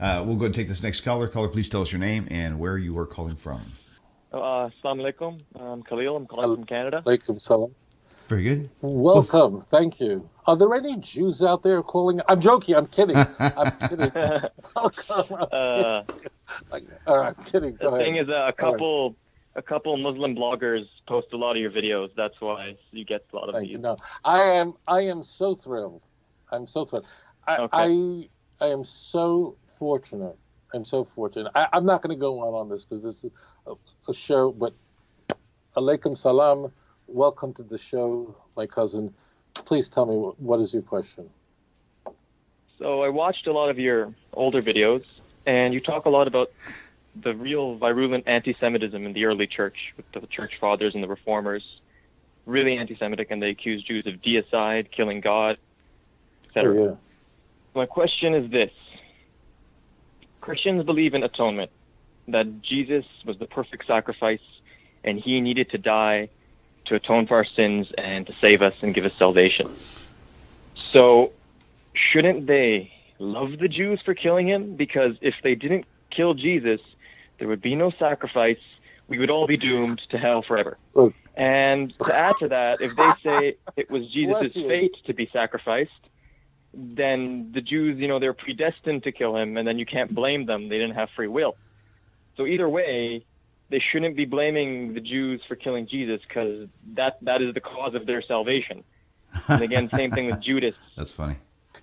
Uh, we'll go and take this next caller. Caller, please tell us your name and where you are calling from. Uh, Assalamu alaikum. I'm Khalil. I'm calling from Canada. Alaikum salam. Very good. Welcome. Thank you. Are there any Jews out there calling? I'm joking. I'm kidding. I'm kidding. Welcome. I'm Uh, kidding. All right, I'm kidding. Go the ahead. thing is, uh, a couple, a couple Muslim bloggers post a lot of your videos. That's why you get a lot of Thank you. views. No, I am. I am so thrilled. I'm so thrilled. I. Okay. I, I am so fortunate. I'm so fortunate. I, I'm not going to go on on this because this is a, a show. But alaikum salam. Welcome to the show, my cousin. Please tell me what, what is your question. So I watched a lot of your older videos, and you talk a lot about the real virulent anti-Semitism in the early church, with the church fathers and the reformers, really anti-Semitic, and they accused Jews of deicide, killing God, etc. Oh, yeah. My question is this Christians believe in atonement, that Jesus was the perfect sacrifice and he needed to die to atone for our sins and to save us and give us salvation. So, shouldn't they love the Jews for killing him? Because if they didn't kill Jesus, there would be no sacrifice. We would all be doomed to hell forever. And to add to that, if they say it was Jesus' fate to be sacrificed, then the Jews, you know, they're predestined to kill him, and then you can't blame them. They didn't have free will. So either way, they shouldn't be blaming the Jews for killing Jesus because that that is the cause of their salvation. And again, same thing with Judas. That's funny.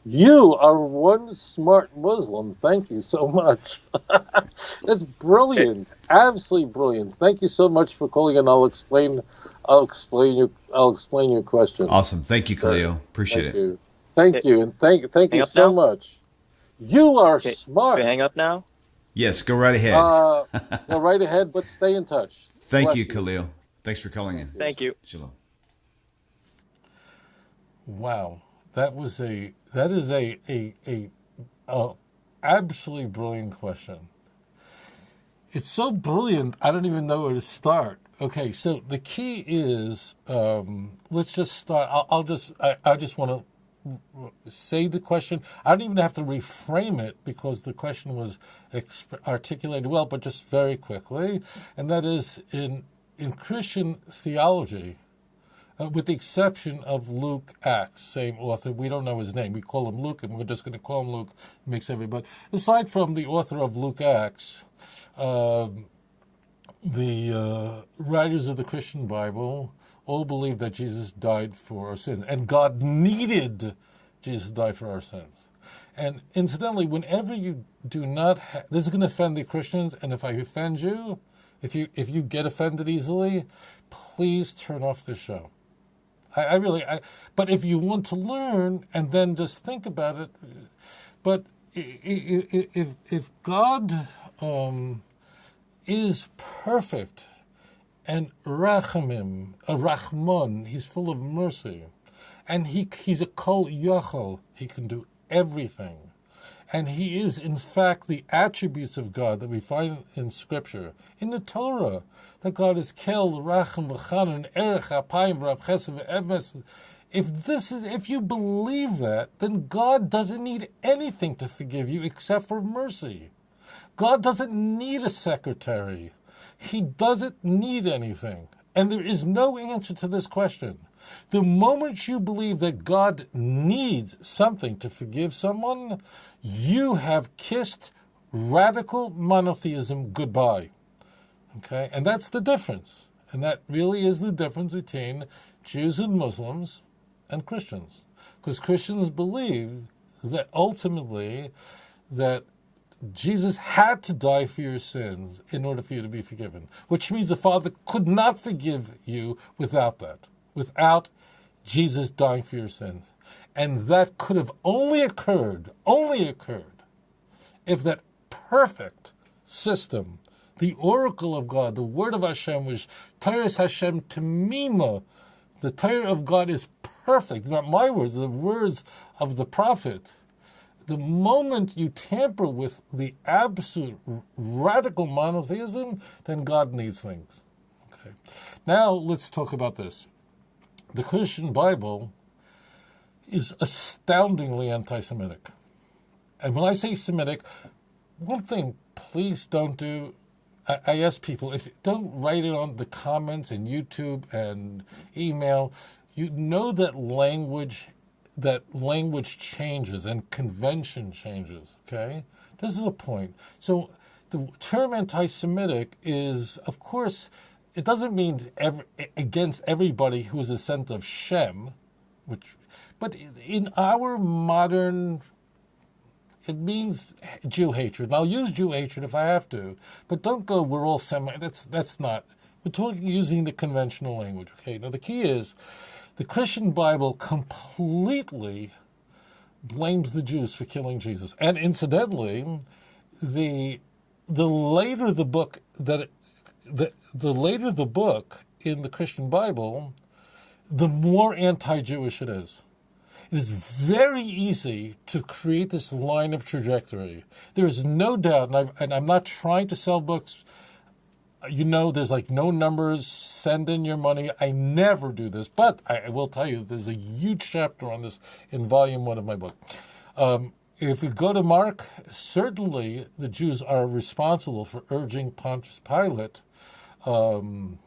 You are one smart Muslim. Thank you so much. That's brilliant. Absolutely brilliant. Thank you so much for calling and I'll explain I'll explain your I'll explain your question. Awesome. Thank you, Khalil. Appreciate Thank it. you. Thank you and thank thank Hang you so now? much. You are Okay. smart. Can I hang up now? Yes, go right ahead. Uh, go right ahead, but stay in touch. Thank Bless you, Khalil. Thanks for calling in. Thank you. Shalom. Wow, that was a that is a a a, a absolutely brilliant question. It's so brilliant, I don't even know where to start. Okay, so the key is um, let's just start. I'll, I'll just I, I just want to say the question. I don't even have to reframe it because the question was articulated well, but just very quickly, and that is in in Christian theology uh, with the exception of Luke Acts, same author. We don't know his name. We call him Luke, and we're just going to call him Luke. Makes everybody. Aside from the author of Luke Acts, um, the uh, writers of the Christian Bible all believe that Jesus died for our sins, and God needed Jesus to die for our sins. And incidentally, whenever you do not, ha- this is going to offend the Christians, and if I offend you, if you if you get offended easily, please turn off the show. I, I really, I, but if you want to learn and then just think about it, but i- i- i- if if God um, is perfect and rachamim, a rachman, he's full of mercy, and he he's a kol yachol, he can do everything. And he is, in fact, the attributes of God that we find in Scripture, in the Torah, that God is kel, racham, v'chanan, erech, apayim, v'rab chesed, v'emes. If this is, if you believe that, then God doesn't need anything to forgive you except for mercy. God doesn't need a secretary. He doesn't need anything. And there is no answer to this question. The moment you believe that God needs something to forgive someone, you have kissed radical monotheism goodbye. Okay? And that's the difference. And that really is the difference between Jews and Muslims and Christians. Because Christians believe that ultimately that Jesus had to die for your sins in order for you to be forgiven, which means the Father could not forgive you without that, without Jesus dying for your sins. And that could have only occurred, only occurred, if that perfect system, the oracle of God, the word of Hashem, which Torah Hashem Tamima, the Torah of God is perfect, not my words, the words of the prophet the moment you tamper with the absolute radical monotheism, then God needs things. Okay. Now let's talk about this. The Christian Bible is astoundingly anti-Semitic. And when I say Semitic, one thing, please don't do. I, ask people if don't write it on the comments in YouTube and email. You know that language, that language changes and convention changes. Okay, this is a point. So the term anti-Semitic is, of course, it doesn't mean every, against everybody who is a descendant of Shem, which, but in our modern it means Jew hatred. And I'll use Jew hatred if I have to, but don't go. We're all semi. That's that's not. We're talking using the conventional language. Okay. Now the key is, the Christian Bible completely blames the Jews for killing Jesus, and incidentally, the the later the book that the the later the book in the Christian Bible, the more anti-Jewish it is. It is very easy to create this line of trajectory. There is no doubt, and, i and I'm not trying to sell books. You know, there's like no numbers, send in your money. I never do this, but I, will tell you there's a huge chapter on this in volume one of my book. Um, if we go to Mark, certainly the Jews are responsible for urging Pontius Pilate um,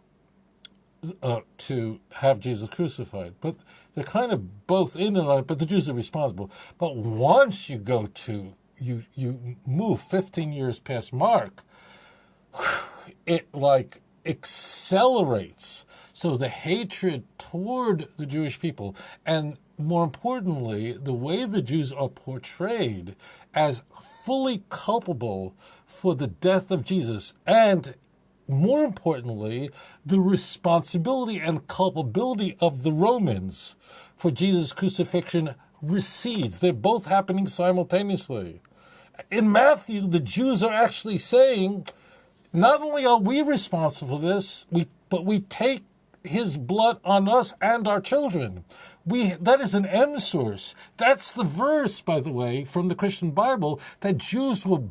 uh, to have Jesus crucified. But they're kind of both in and out, but the Jews are responsible. But once you go to, you, you move 15 years past Mark, it like accelerates. So the hatred toward the Jewish people, and more importantly, the way the Jews are portrayed as fully culpable for the death of Jesus and more importantly, the responsibility and culpability of the Romans for Jesus' crucifixion recedes. They're both happening simultaneously. In Matthew, the Jews are actually saying, not only are we responsible for this, we, but we take his blood on us and our children. We, that is an M source. That's the verse, by the way, from the Christian Bible that Jews were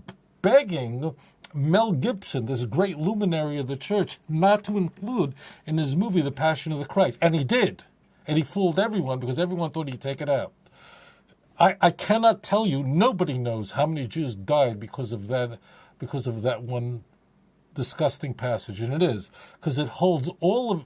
begging Mel Gibson, this great luminary of the church, not to include in his movie The Passion of the Christ. And he did. And he fooled everyone because everyone thought he'd take it out. I, I cannot tell you, nobody knows how many Jews died because of that because of that one disgusting passage. And it is, because it holds all of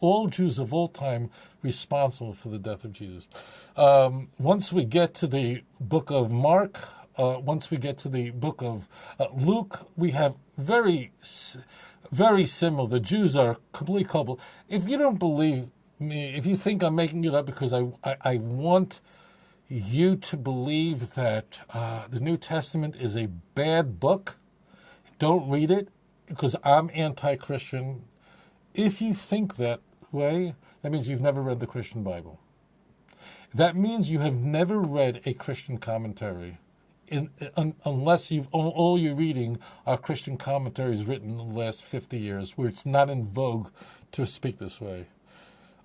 all Jews of all time responsible for the death of Jesus. Um, once we get to the book of Mark, uh, once we get to the book of uh, Luke, we have very, very similar. The Jews are completely culpable. If you don't believe me, if you think I'm making it up because I, I, I want you to believe that uh, the New Testament is a bad book, don't read it because I'm anti Christian. If you think that way, that means you've never read the Christian Bible. That means you have never read a Christian commentary in, un, unless you've all, all, you're reading are Christian commentaries written in the last 50 years, where it's not in vogue to speak this way.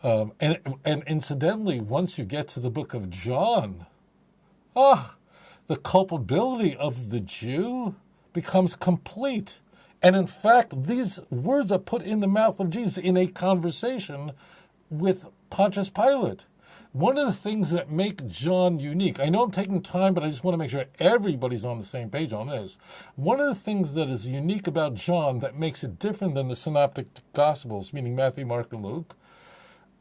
Um, and, and incidentally, once you get to the book of John, ah, the culpability of the Jew becomes complete. And in fact, these words are put in the mouth of Jesus in a conversation with Pontius Pilate one of the things that make John unique, I know I'm taking time, but I just want to make sure everybody's on the same page on this. One of the things that is unique about John that makes it different than the synoptic gospels, meaning Matthew, Mark, and Luke,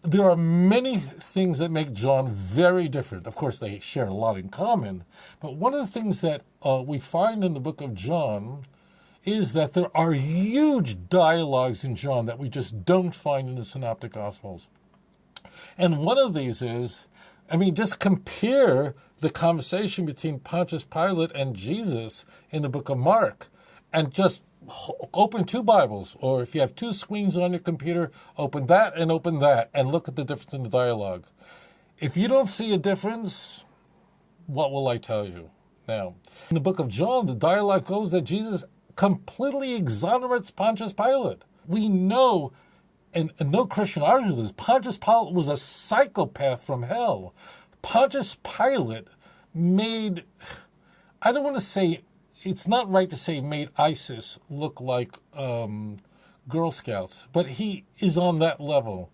there are many things that make John very different. Of course, they share a lot in common, but one of the things that uh, we find in the book of John is that there are huge dialogues in John that we just don't find in the synoptic gospels. And one of these is, I mean, just compare the conversation between Pontius Pilate and Jesus in the book of Mark and just open two Bibles, or if you have two screens on your computer, open that and open that and look at the difference in the dialogue. If you don't see a difference, what will I tell you? Now, in the book of John, the dialogue goes that Jesus completely exonerates Pontius Pilate. We know and, and no Christian argues this. Pontius Pilate was a psychopath from hell. Pontius Pilate made, I don't want to say, it's not right to say made ISIS look like um, Girl Scouts, but he is on that level.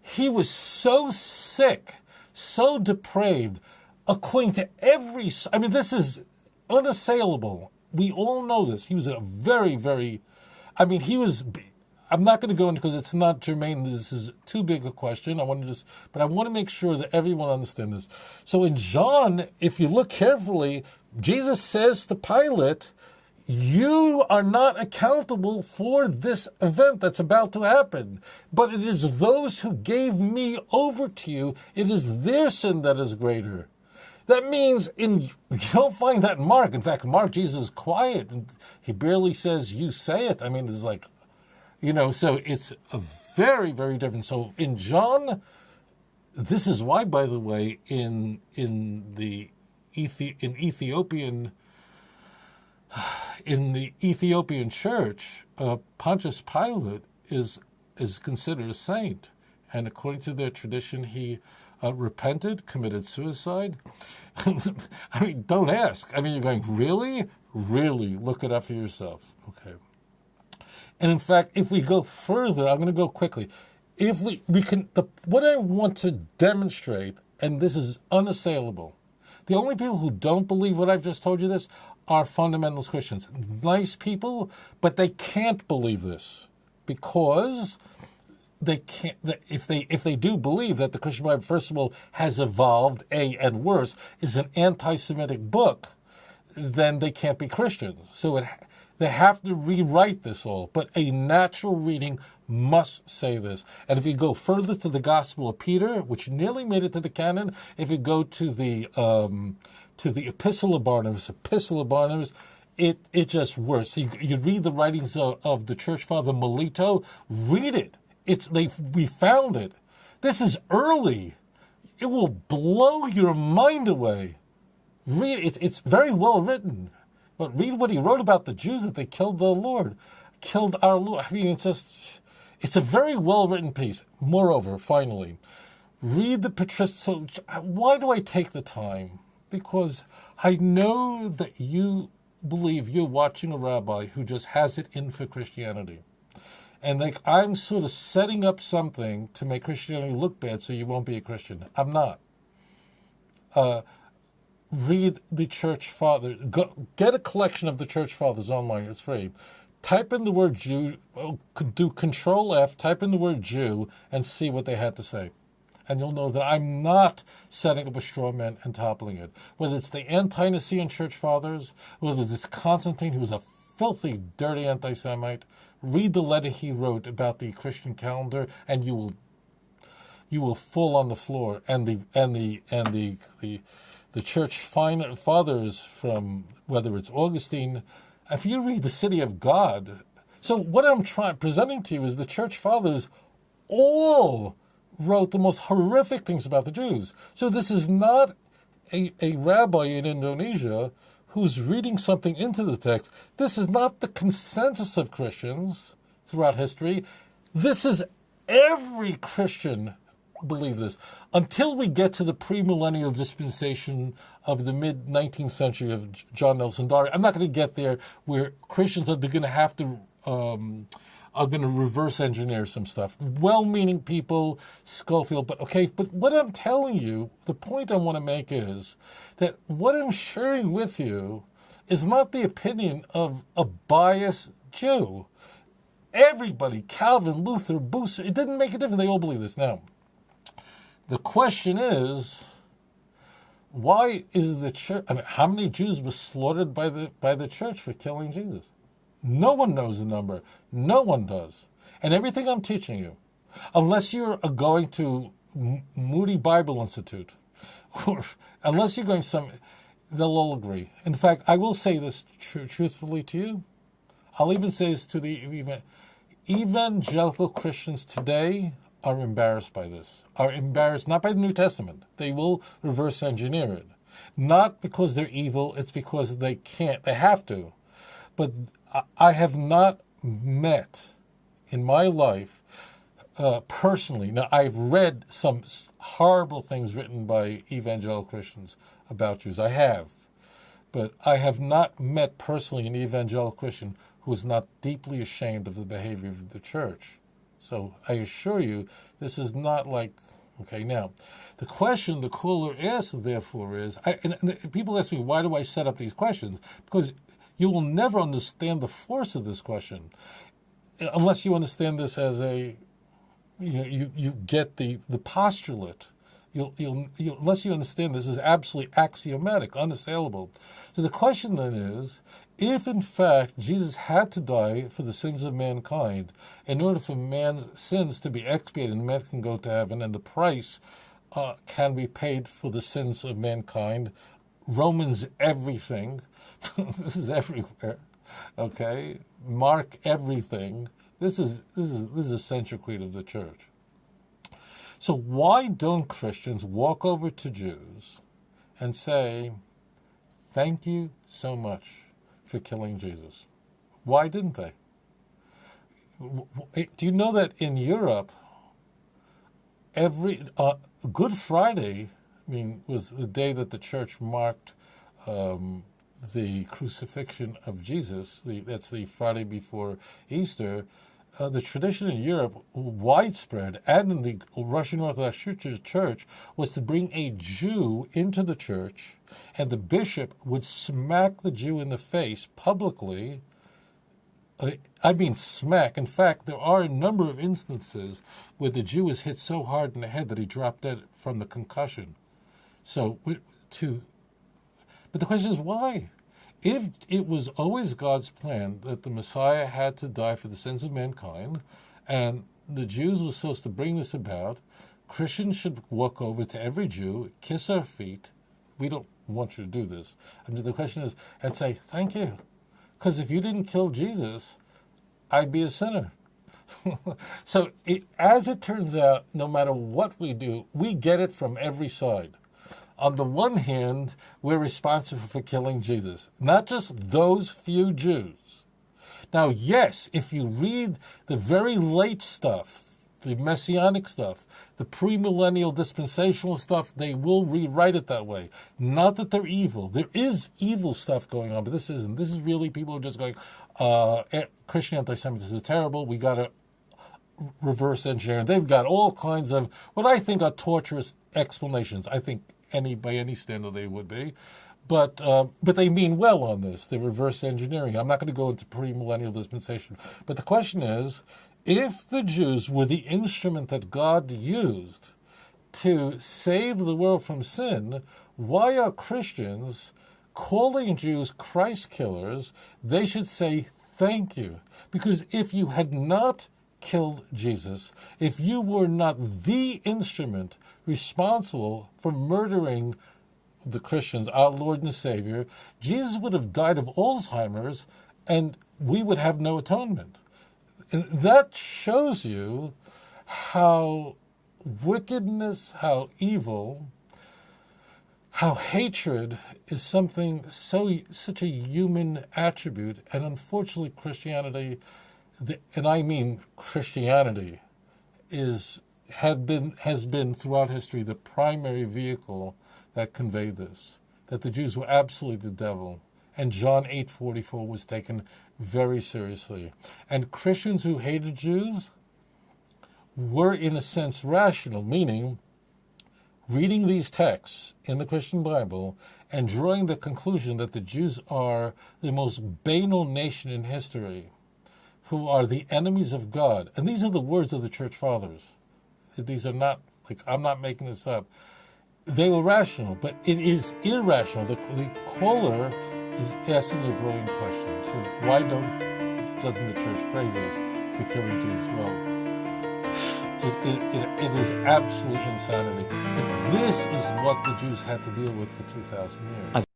He was so sick, so depraved, according to every, I mean, this is unassailable. We all know this. He was a very, very, I mean, he was. I'm not going to go into because it's not germane. This is too big a question. I want to just, but I want to make sure that everyone understands this. So in John, if you look carefully, Jesus says to Pilate, "You are not accountable for this event that's about to happen, but it is those who gave me over to you. It is their sin that is greater." That means in you don't find that in Mark. In fact, Mark Jesus is quiet and he barely says you say it. I mean, it's like you know, so it's a very, very different. So in John, this is why, by the way, in in the Ethi- in Ethiopian in the Ethiopian church, uh, Pontius Pilate is is considered a saint, and according to their tradition, he uh, repented, committed suicide. I mean, don't ask. I mean, you're going really, really look it up for yourself. Okay. And in fact, if we go further, I'm going to go quickly. If we, we can, the, what I want to demonstrate, and this is unassailable, the only people who don't believe what I've just told you this are fundamentalist Christians. Nice people, but they can't believe this because they can't if they if they do believe that the Christian Bible first of all has evolved a and worse is an anti-Semitic book, then they can't be Christians. So it they have to rewrite this all, but a natural reading must say this. And if you go further to the Gospel of Peter, which nearly made it to the canon, if you go to the um, to the Epistle of Barnabas, Epistle of Barnabas, it it just worse. You, you read the writings of, of the Church Father Melito, read it. It's they we found it. This is early. It will blow your mind away. Read it. It's very well written. But read what he wrote about the Jews that they killed the Lord, killed our Lord. I mean, it's just, it's a very well written piece. Moreover, finally, read the patristic. So, why do I take the time? Because I know that you believe you're watching a rabbi who just has it in for Christianity. And like I'm sort of setting up something to make Christianity look bad so you won't be a Christian. I'm not. Uh, read the church father. Go, get a collection of the church fathers online. It's free. Type in the word Jew. Oh, do Control F. Type in the word Jew and see what they had to say, and you'll know that I'm not setting up a straw man and toppling it. Whether it's the ante-Nicene church fathers, whether it's Constantine, who's a filthy, dirty anti-Semite. Read the letter he wrote about the Christian calendar, and you will you will fall on the floor. And the and the and the the the church fathers from whether it's Augustine, if you read the City of God, so what I'm trying presenting to you is the church fathers all wrote the most horrific things about the Jews. So this is not a, a rabbi in Indonesia who's reading something into the text. This is not the consensus of Christians throughout history. This is every Christian believe this. Until we get to the premillennial dispensation of the mid 19th century of John Nelson Darby, I'm not going to get there where Christians are going to have to. Um, are going to reverse engineer some stuff. Well meaning people, Scofield, but okay, but what I'm telling you, the point I want to make is that what I'm sharing with you is not the opinion of a biased Jew. Everybody, Calvin, Luther, Bucer, it didn't make a difference. They all believe this. Now, the question is, why is the church? I mean, how many Jews were slaughtered by the by the church for killing Jesus? No one knows the number. No one does. And everything I'm teaching you, unless you're going to Moody Bible Institute, or unless you're going some, they'll all agree. In fact, I will say this tr- truthfully to you. I'll even say this to the evangelical Christians today are embarrassed by this, are embarrassed not by the New Testament. They will reverse engineer it. Not because they're evil, it's because they can't, they have to. But I have not met in my life uh, personally. Now, I've read some horrible things written by evangelical Christians about Jews. I have. But I have not met personally an evangelical Christian who is not deeply ashamed of the behavior of the church. So I assure you, this is not like, okay, now, the question the caller asks, therefore, is I, and, and people ask me, why do I set up these questions? Because You will never understand the force of this question unless you understand this as a, you know, you, you get the, the postulate. You'll, you'll, you unless you understand this is absolutely axiomatic, unassailable. So the question then is, if in fact Jesus had to die for the sins of mankind in order for man's sins to be expiated and man can go to heaven and the price uh, can be paid for the sins of mankind, Romans everything, this is everywhere, okay? Mark everything. This is this is this is a central creed of the church. So why don't Christians walk over to Jews and say, "Thank you so much for killing Jesus"? Why didn't they? Do you know that in Europe, every uh, Good Friday, I mean, was the day that the church marked um, the crucifixion of Jesus. The, that's the Friday before Easter. Uh, the tradition in Europe, widespread, and in the Russian Orthodox Church, was to bring a Jew into the church, and the bishop would smack the Jew in the face publicly. Uh, I mean, smack. In fact, there are a number of instances where the Jew was hit so hard in the head that he dropped dead from the concussion. So, to but the question is why? If it was always God's plan that the Messiah had to die for the sins of mankind, and the Jews were supposed to bring this about, Christians should walk over to every Jew, kiss our feet. We don't want you to do this. Mean, the question is, and say, thank you. Because if you didn't kill Jesus, I'd be a sinner. so, it, as it turns out, no matter what we do, we get it from every side on the one hand, we're responsible for killing Jesus, not just those few Jews. Now, yes, if you read the very late stuff, the messianic stuff, the premillennial dispensational stuff, they will rewrite it that way. Not that they're evil. There is evil stuff going on, but this isn't. This is really people are just going, uh, eh, Christian anti-Semitism is terrible. We got to reverse engineer. They've got all kinds of what I think are torturous explanations. I think any by any standard they would be. But uh, but they mean well on this. They're reverse engineering. I'm not going to go into premillennial dispensation. But the question is, if the Jews were the instrument that God used to save the world from sin, why are Christians calling Jews Christ killers? They should say thank you. Because if you had not killed Jesus, if you were not the instrument responsible for murdering the Christians, our Lord and Savior, Jesus would have died of Alzheimer's and we would have no atonement. And that shows you how wickedness, how evil, how hatred is something so such a human attribute, and unfortunately, Christianity and I mean Christianity, is had been has been throughout history the primary vehicle that conveyed this. That the Jews were absolutely the devil, and John eight forty four was taken very seriously. And Christians who hated Jews were, in a sense, rational, meaning reading these texts in the Christian Bible and drawing the conclusion that the Jews are the most banal nation in history who are the enemies of God. And these are the words of the church fathers. These are not, like, I'm not making this up. They were rational, but it is irrational. The, the caller is asking a brilliant question. So why don't doesn't the church praise us for killing Jesus? Well, it, it, it, it is absolute insanity. But this is what the Jews had to deal with for 2,000 years.